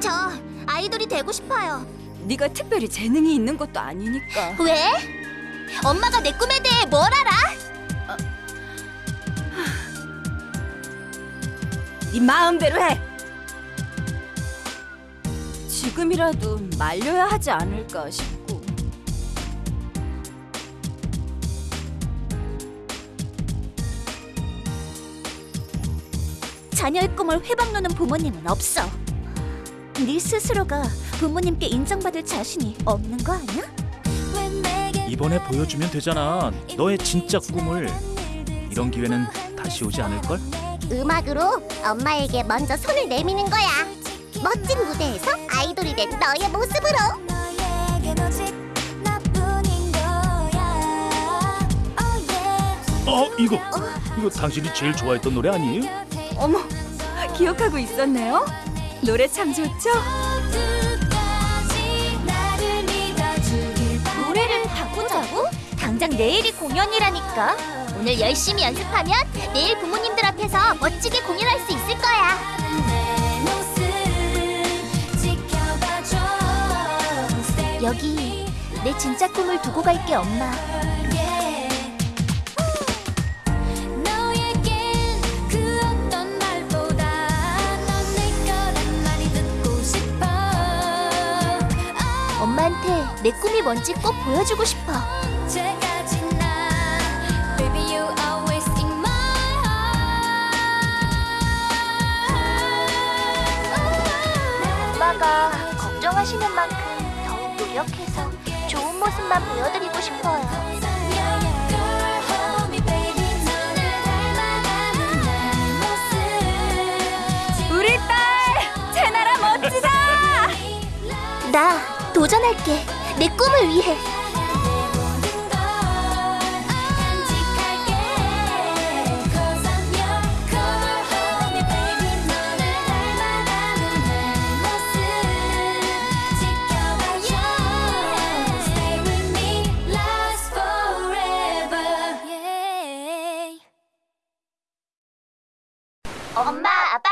저 아이돌이 되고 싶어요. 네가 특별히 재능이 있는 것도 아니니까. 왜? 엄마가 내 꿈에 대해 뭘 알아? 네 마음대로 해. 지금이라도 말려야 하지 않을까 싶고. 자녀의 꿈을 회방놓는 부모님은 없어. 네 스스로가 부모님께 인정받을 자신이 없는 거 아니야? 이번에 보여주면 되잖아. 너의 진짜 꿈을. 이런 기회는 다시 오지 않을걸? 음악으로 엄마에게 먼저 손을 내미는 거야. 멋진 무대에서 아이돌이 된 너의 모습으로. 어, 이거. 이거 당신이 제일 좋아했던 노래 아니에요? 어머, 기억하고 있었네요. 노래 참 좋죠? 노래를 바꾸자고? 당장 내일이 공연이라니까. 오늘 열심히 연습하면 내일 부모님들 앞에서 멋지게 공연할 수 있을 거야. 여기 내 진짜 꿈을 두고 갈게 엄마. 엄마한테 내 꿈이 뭔지 꼭 보여주고 싶어. 엄마가 걱정하시는 만큼 더욱 노력해서 좋은 모습만 보여드리고 싶어요. 우리 딸, 제나라 멋지다. 나 도전할게. 내 꿈을 위해. 엄마, 아빠,